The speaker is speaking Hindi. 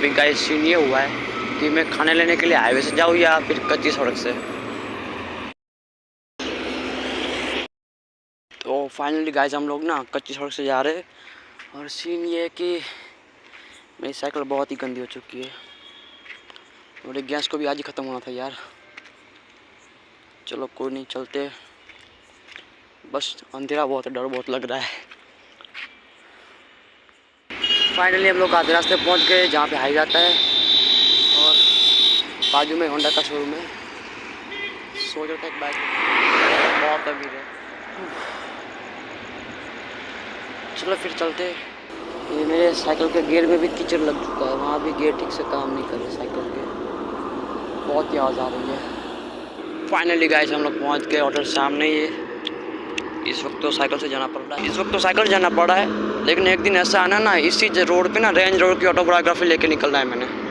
अभी गाइस सीन ये हुआ है कि मैं खाने लेने के लिए हाईवे से जाऊँ या फिर कच्ची सड़क से? तो फाइनली गाइस हम लोग ना कच्ची सड़क से जा रहे हैं और सीन ये है कि मेरी साइकिल बहुत ही गंदी हो चुकी है। और गैस को भी आज ही ख़त्म होना था यार। चलो कोई नहीं, चलते बस अंधेरा बहुत है डर बहुत लग रहा है। फाइनली हम लोग आधे रास्ते पहुँच गए, जहाँ पे हाई जाता है। और बाजू में होंडा का शोरूम है। सो जाता है। बाइक बहुत अमीर है। चलो फिर चलते ये मेरे साइकिल के गियर में भी कीचड़ लग चुका है। वहाँ भी गियर ठीक से काम नहीं कर रहे साइकिल के। बहुत ही आवाज़ आ रही है। फाइनली गाइस हम लोग पहुँच गए होटल सामने ही है। इस वक्त तो साइकिल से जाना पड़ रहा है। इस वक्त तो साइकिल जाना पड़ रहा है, लेकिन एक दिन ऐसा आना ना, इसी रोड पे ना, रेंज रोड की ऑटोग्राफी लेके निकलना है मैंने।